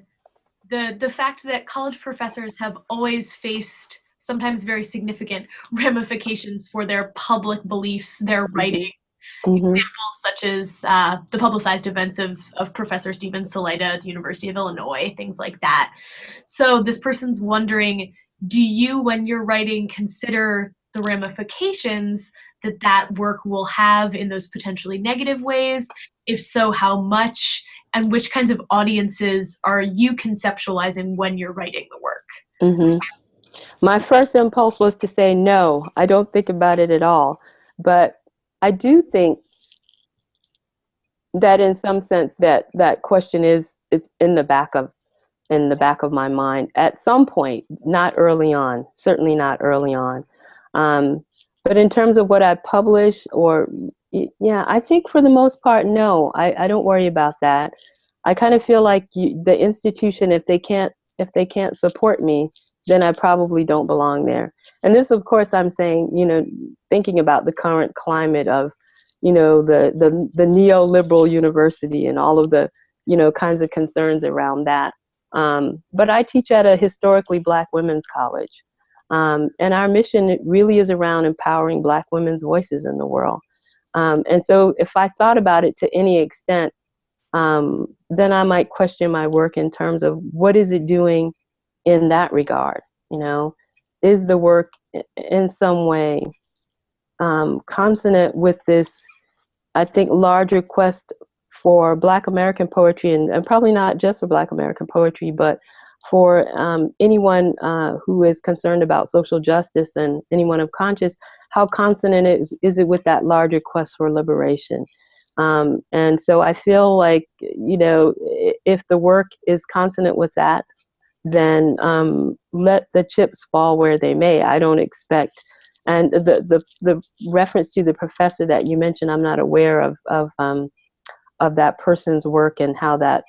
the the fact that college professors have always faced sometimes very significant ramifications for their public beliefs, their mm-hmm. Writing, Mm-hmm. Examples such as uh, the publicized events of, of Professor Steven Salaita at the University of Illinois, things like that. So this person's wondering, do you, when you're writing, consider the ramifications that that work will have in those potentially negative ways? If so, how much? And which kinds of audiences are you conceptualizing when you're writing the work? Mm-hmm. My first impulse was to say no. I don't think about it at all. But I do think that in some sense that that question is is in the back of in the back of my mind at some point, not early on, certainly not early on. Um, but in terms of what I publish or yeah, I think for the most part, no, I, I don't worry about that. I kind of feel like you, the institution, if they can't if they can't support me, then I probably don't belong there. And this, of course, I'm saying, you know, thinking about the current climate of, you know, the, the, the neoliberal university and all of the, you know, kinds of concerns around that. Um, but I teach at a historically black women's college. Um, and our mission really is around empowering black women's voices in the world. Um, and so if I thought about it to any extent, um, then I might question my work in terms of what is it doing in that regard you know? Is the work in some way um, consonant with this i think larger quest for black american poetry and, and probably not just for black american poetry but for um, anyone uh, who is concerned about social justice and anyone of conscience how consonant is, is it with that larger quest for liberation? Um, and so i feel like you know if the work is consonant with that then um, let the chips fall where they may. I don't expect, and the, the, the reference to the professor that you mentioned, I'm not aware of, of, um, of that person's work and how that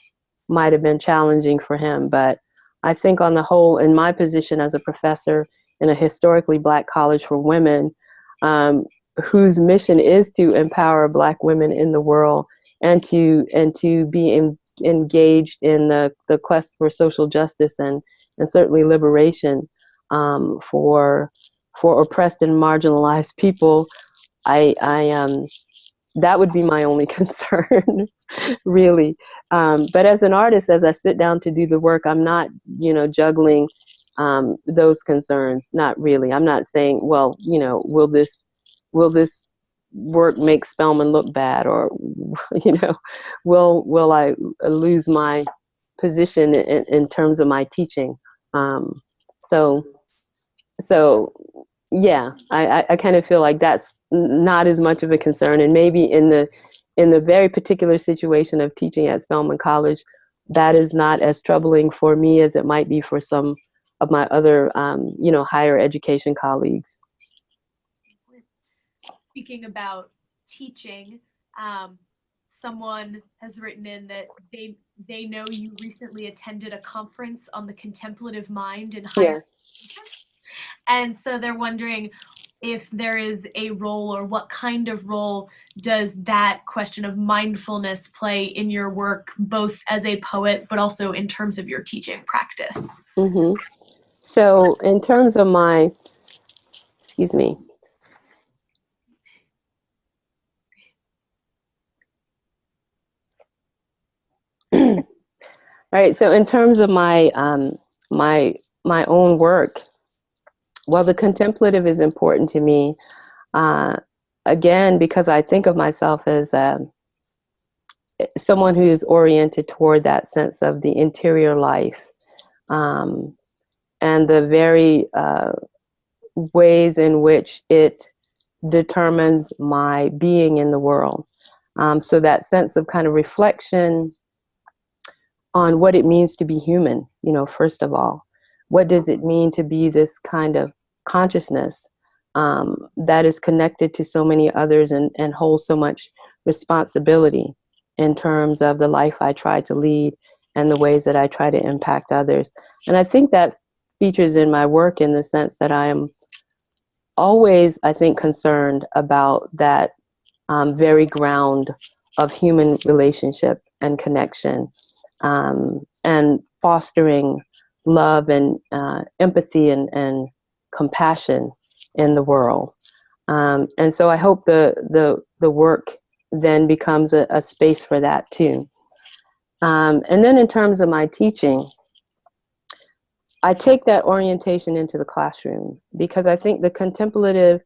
might have been challenging for him. But I think on the whole, in my position as a professor in a historically black college for women, um, whose mission is to empower black women in the world and to and to be in, engaged in the, the quest for social justice and, and certainly liberation um, for for oppressed and marginalized people, I, I um, that would be my only (laughs) concern, really. Um, but as an artist, as I sit down to do the work, I'm not, you know, juggling um, those concerns. Not really. I'm not saying, well, you know, will this, will this work make Spelman look bad or (laughs) you know will will I lose my position in, in terms of my teaching? Um, so so yeah I, I kind of feel like that's not as much of a concern. And maybe in the in the very particular situation of teaching at Spelman College that is not as troubling for me as it might be for some of my other um, you know higher education colleagues speaking about teaching, um, someone has written in that they they know you recently attended a conference on the contemplative mind in higher yes. and so they're wondering if there is a role or what kind of role does that question of mindfulness play in your work, both as a poet but also in terms of your teaching practice? Mm-hmm. So, in terms of my, excuse me. Right. So, in terms of my um, my my own work, well, the contemplative is important to me. Uh, again, because I think of myself as um, someone who is oriented toward that sense of the interior life um, and the very uh, ways in which it determines my being in the world. Um, so that sense of kind of reflection on what it means to be human, you know, first of all what does it mean to be this kind of consciousness um, that is connected to so many others and, and holds so much responsibility in terms of the life I try to lead and the ways that I try to impact others. And I think that features in my work in the sense that I am always, I think, concerned about that um, very ground of human relationship and connection um, and fostering love and uh, empathy and, and compassion in the world. Um, and so I hope the, the, the work then becomes a, a space for that too. Um, and then in terms of my teaching, I take that orientation into the classroom because I think the contemplative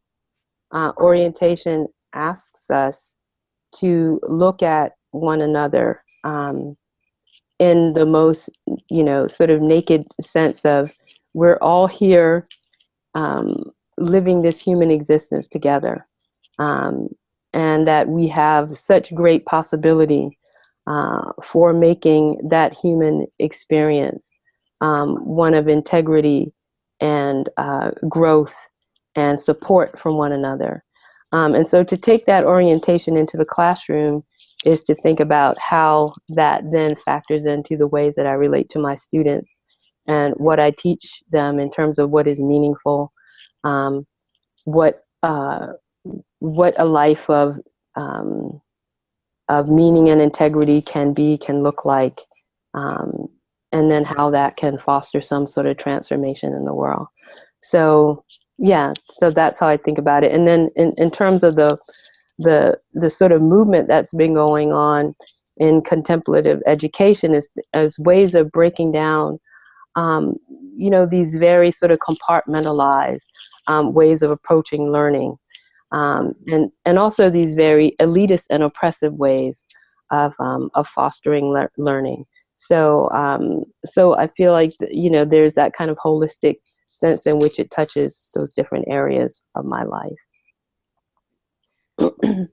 uh, orientation asks us to look at one another um, in the most, you know, sort of naked sense of we're all here um, living this human existence together. Um, and that we have such great possibility uh, for making that human experience um, one of integrity and uh, growth and support from one another. Um, and so to take that orientation into the classroom is to think about how that then factors into the ways that I relate to my students and what I teach them in terms of what is meaningful, um, what uh, what a life of um, of meaning and integrity can be, can look like, um, and then how that can foster some sort of transformation in the world. So yeah, so that's how I think about it. And then in, in terms of the the the sort of movement that's been going on in contemplative education is as ways of breaking down um, you know these very sort of compartmentalized um, ways of approaching learning um, and and also these very elitist and oppressive ways of um, of fostering le learning. So um, so I feel like you know there's that kind of holistic sense in which it touches those different areas of my life the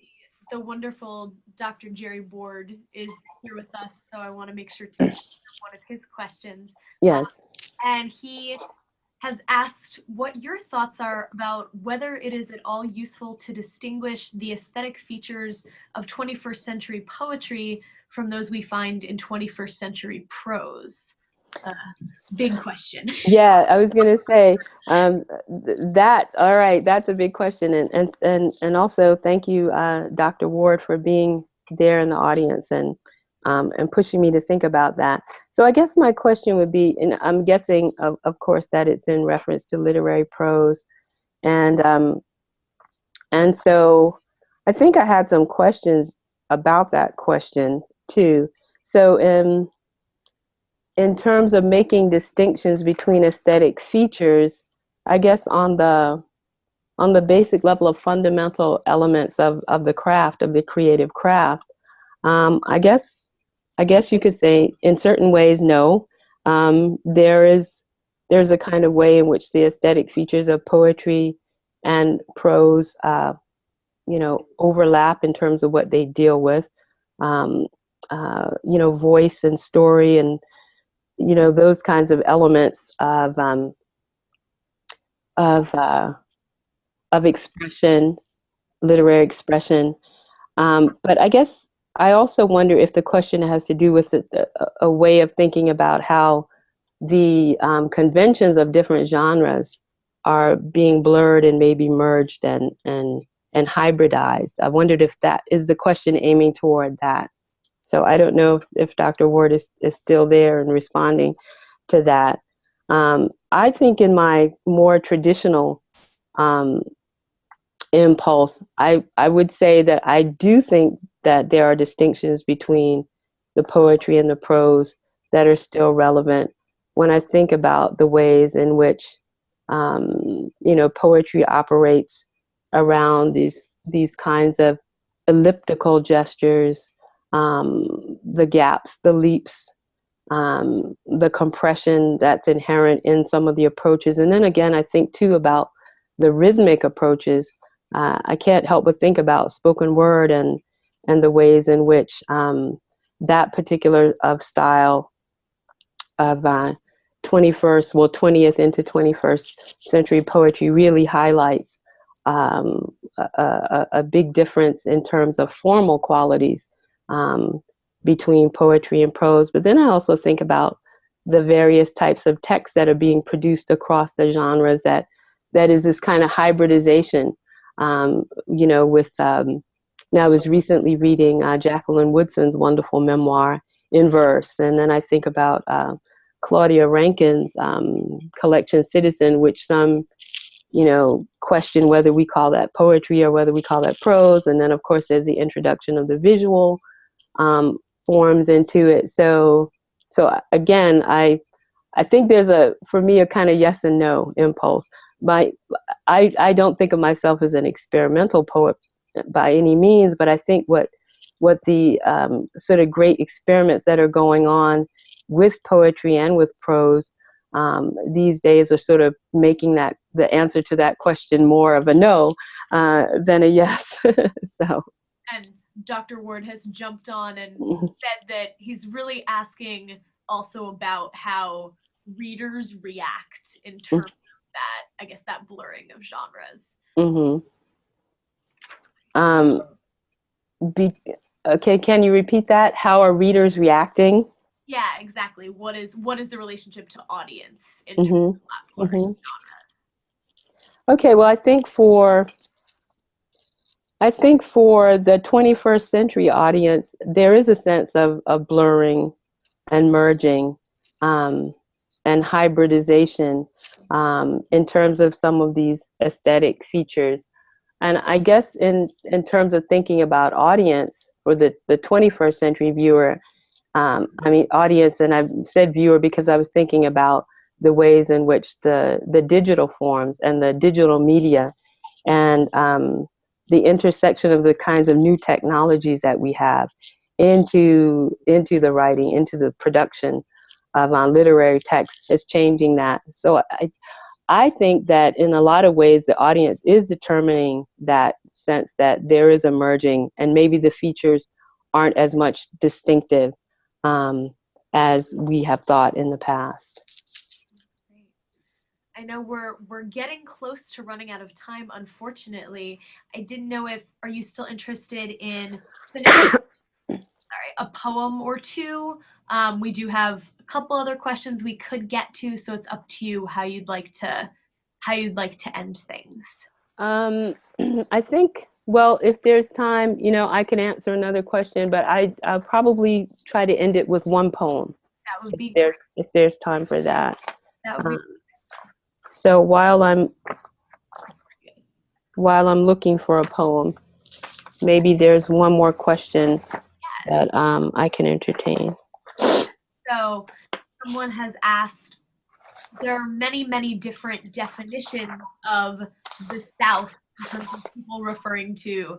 wonderful Dr. Jerry Ward is here with us, so I want to make sure to (clears throat) answer one of his questions. Yes. Um, and he has asked what your thoughts are about whether it is at all useful to distinguish the aesthetic features of 21st century poetry from those we find in 21st century prose uh, big question. (laughs) Yeah, I was gonna say um, th that. All right, that's a big question, and and and and also thank you, uh, Dr. Ward, for being there in the audience and um, and pushing me to think about that. So I guess my question would be, and I'm guessing, of, of course, that it's in reference to literary prose, and um, and so I think I had some questions about that question too. So in in terms of making distinctions between aesthetic features, I guess on the on the basic level of fundamental elements of, of the craft, of the creative craft, um, I guess I guess you could say in certain ways, no. Um, there is there's a kind of way in which the aesthetic features of poetry and prose, uh, you know, overlap in terms of what they deal with. Um, uh, you know, voice and story and you know those kinds of elements of um, of uh, of expression, literary expression. Um, but I guess I also wonder if the question has to do with a, a way of thinking about how the um, conventions of different genres are being blurred and maybe merged and and and hybridized. I wondered if that is the question aiming toward that. So I don't know if, if Dr. Ward is, is still there and responding to that. Um, I think in my more traditional um, impulse, I, I would say that I do think that there are distinctions between the poetry and the prose that are still relevant when I think about the ways in which um, you know poetry operates around these these kinds of elliptical gestures, um, the gaps, the leaps, um, the compression that's inherent in some of the approaches. And then again, I think too about the rhythmic approaches. Uh, I can't help but think about spoken word and and the ways in which um, that particular of style of uh, 21st, well, 20th into 21st century poetry really highlights um, a, a, a, big difference in terms of formal qualities um, between poetry and prose. But then I also think about the various types of texts that are being produced across the genres that that is this kind of hybridization, um, you know, with, um, now I was recently reading uh, Jacqueline Woodson's wonderful memoir in verse, and then I think about uh, Claudia Rankine's um, collection Citizen, which some, you know, question whether we call that poetry or whether we call that prose. And then, of course, there's the introduction of the visual um, forms into it. So, so again, I, I think there's a, for me, a kind of yes and no impulse. My, I, I don't think of myself as an experimental poet by any means, but I think what, what the um, sort of great experiments that are going on with poetry and with prose um, these days are sort of making that the answer to that question more of a no uh, than a yes. (laughs) so. And Dr. Ward has jumped on and mm-hmm. (laughs) said that he's really asking also about how readers react in terms mm-hmm. of that, I guess, that blurring of genres. Mm-hmm. Um, be, okay, can you repeat that? How are readers reacting? Yeah, exactly. What is what is the relationship to audience in mm-hmm. terms of mm-hmm. genres? Okay, well, I think for I think for the 21st century audience, there is a sense of, of blurring and merging um, and hybridization um, in terms of some of these aesthetic features. And I guess in, in terms of thinking about audience for the, the 21st century viewer, um, I mean, audience, and I've said viewer because I was thinking about the ways in which the, the digital forms and the digital media and um, the intersection of the kinds of new technologies that we have into, into the writing, into the production of uh, literary text is changing that. So I, I think that in a lot of ways the audience is determining that sense that there is emerging and maybe the features aren't as much distinctive um, as we have thought in the past. I know we're we're getting close to running out of time. Unfortunately, I didn't know if are you still interested in (coughs) sorry a poem or two. Um, we do have a couple other questions we could get to, so it's up to you how you'd like to how you'd like to end things. Um, (clears throat) I think well, if there's time, you know, I can answer another question, but I, I'll probably try to end it with one poem. That would be if there's, if there's time for that. That would be um, so while I'm while I'm looking for a poem, maybe there's one more question that um, I can entertain. So someone has asked, there are many, many different definitions of the South in terms of people referring to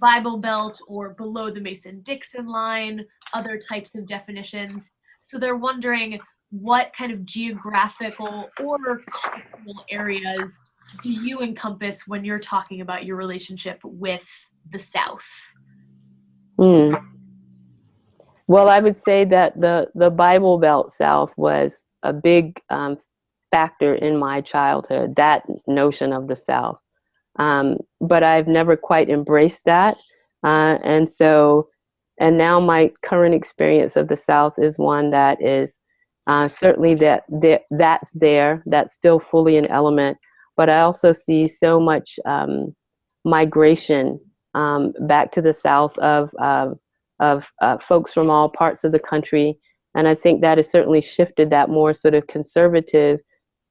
Bible Belt or below the Mason-Dixon line, other types of definitions. So they're wondering what kind of geographical or cultural areas do you encompass when you're talking about your relationship with the South? Hmm. Well, I would say that the, the Bible Belt South was a big um, factor in my childhood, that notion of the South. Um, but I've never quite embraced that. Uh, and so, and now my current experience of the South is one that is uh, certainly that, that that's there, that's still fully an element, but I also see so much um, migration um, back to the South of, uh, of uh, folks from all parts of the country. And I think that has certainly shifted that more sort of conservative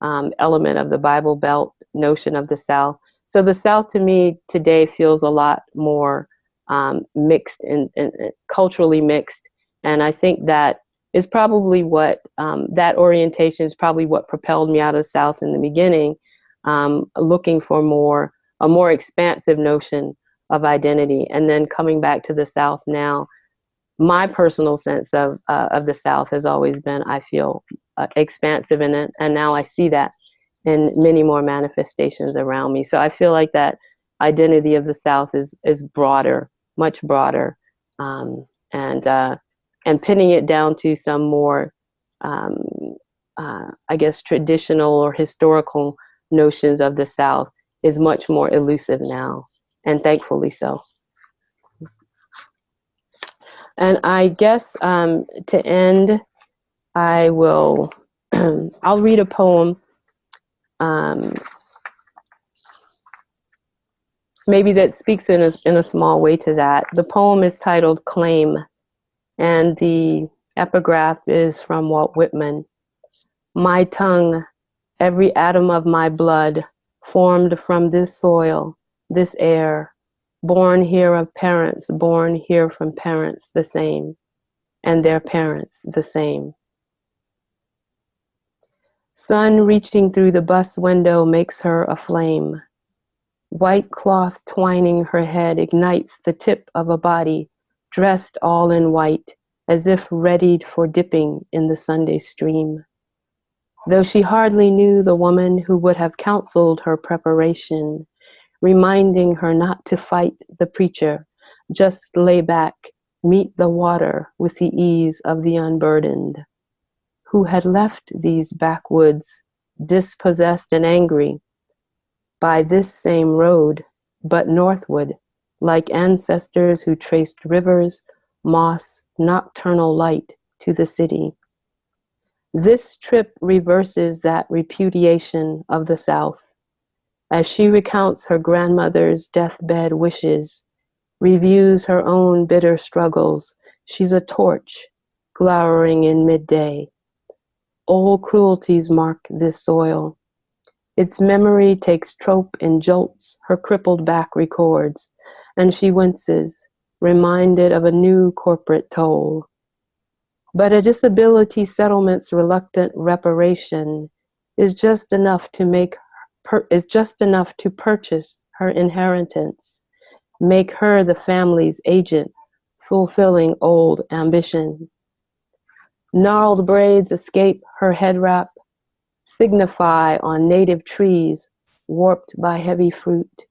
um, element of the Bible Belt notion of the South. So the South to me today feels a lot more um, mixed and, and, and, culturally mixed. And I think that is probably what um, that orientation is probably what propelled me out of the South in the beginning, um, looking for more a more expansive notion of identity, and then coming back to the South now. My personal sense of uh, of the South has always been, I feel, uh, expansive in it, and now I see that in many more manifestations around me. So I feel like that identity of the South is is broader, much broader, um, and uh, and pinning it down to some more, um, uh, I guess, traditional or historical notions of the South is much more elusive now, and thankfully so. And I guess um, to end, I will, (clears throat) I'll read a poem um, maybe that speaks in a, in a small way to that. The poem is titled Claim, and the epigraph is from Walt Whitman. My tongue, every atom of my blood, formed from this soil, this air, born here of parents, born here from parents the same, and their parents the same. Sun reaching through the bus window makes her a flame. White cloth twining her head ignites the tip of a body dressed all in white, as if readied for dipping in the Sunday stream. Though she hardly knew the woman who would have counseled her preparation, reminding her not to fight the preacher, just lay back, meet the water with the ease of the unburdened who had left these backwoods dispossessed and angry by this same road, but northward, like ancestors who traced rivers, moss, nocturnal light to the city. This trip reverses that repudiation of the South. As she recounts her grandmother's deathbed wishes, reviews her own bitter struggles, she's a torch glowering in midday. All cruelties mark this soil. Its memory takes trope and jolts her crippled back records, and she winces, reminded of a new corporate toll. But a disability settlement's reluctant reparation is just enough to make is just enough to purchase her inheritance, make her the family's agent, fulfilling old ambition. Gnarled braids escape her head wrap, signify on native trees warped by heavy fruit.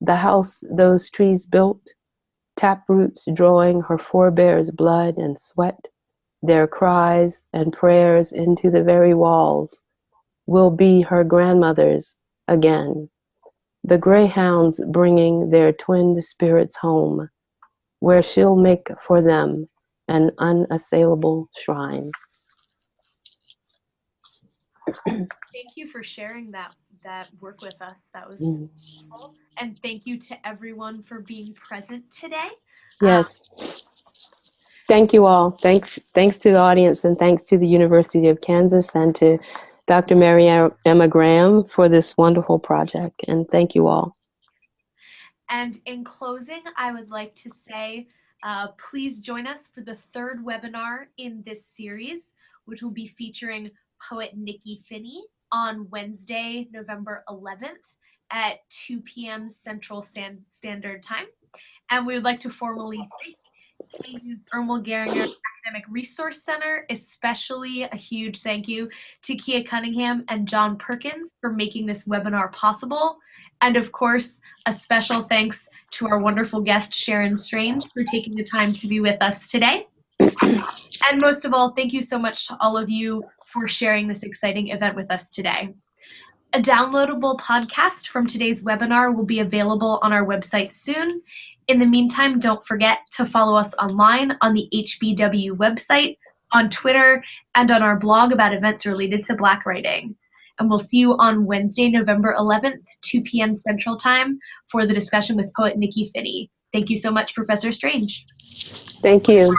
The house those trees built, taproots drawing her forebears' blood and sweat, their cries and prayers into the very walls, will be her grandmother's again. The greyhounds bringing their twinned spirits home, where she'll make for them an unassailable shrine. Thank you for sharing that that work with us. That was mm. cool. And thank you to everyone for being present today. Yes. Um, thank you all. Thanks thanks to the audience and thanks to the University of Kansas and to Dr. Mary Emma Graham for this wonderful project. And thank you all. And in closing, I would like to say uh, please join us for the third webinar in this series, which will be featuring poet Nikky Finney on Wednesday, November 11th at 2 p.m. Central Standard Time. And we would like to formally thank KU's Ermal Garinger Academic Resource Center, especially a huge thank you to Kia Cunningham and John Perkins for making this webinar possible. And of course, a special thanks to our wonderful guest, Sharan Strange, for taking the time to be with us today. And most of all, thank you so much to all of you for sharing this exciting event with us today. A downloadable podcast from today's webinar will be available on our website soon. In the meantime, don't forget to follow us online on the HBW website, on Twitter, and on our blog about events related to Black writing. And we'll see you on Wednesday, November 11th, 2 p.m. Central Time for the discussion with poet Nikky Finney. Thank you so much, Professor Strange. Thank you.